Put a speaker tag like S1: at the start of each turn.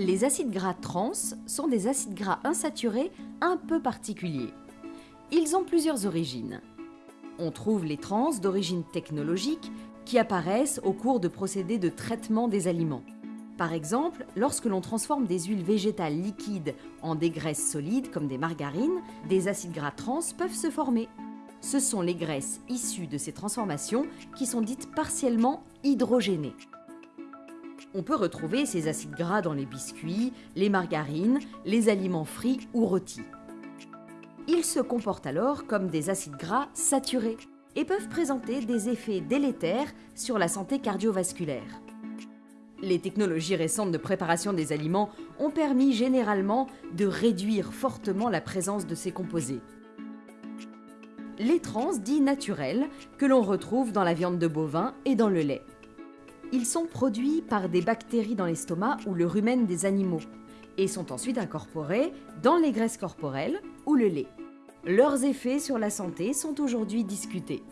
S1: Les acides gras trans sont des acides gras insaturés un peu particuliers. Ils ont plusieurs origines. On trouve les trans d'origine technologique qui apparaissent au cours de procédés de traitement des aliments. Par exemple, lorsque l'on transforme des huiles végétales liquides en des graisses solides comme des margarines, des acides gras trans peuvent se former. Ce sont les graisses issues de ces transformations qui sont dites partiellement hydrogénées. On peut retrouver ces acides gras dans les biscuits, les margarines, les aliments frits ou rôtis. Ils se comportent alors comme des acides gras saturés et peuvent présenter des effets délétères sur la santé cardiovasculaire. Les technologies récentes de préparation des aliments ont permis généralement de réduire fortement la présence de ces composés. Les trans dits naturels que l'on retrouve dans la viande de bovin et dans le lait. Ils sont produits par des bactéries dans l'estomac ou le rumen des animaux et sont ensuite incorporés dans les graisses corporelles ou le lait. Leurs effets sur la santé sont aujourd'hui discutés.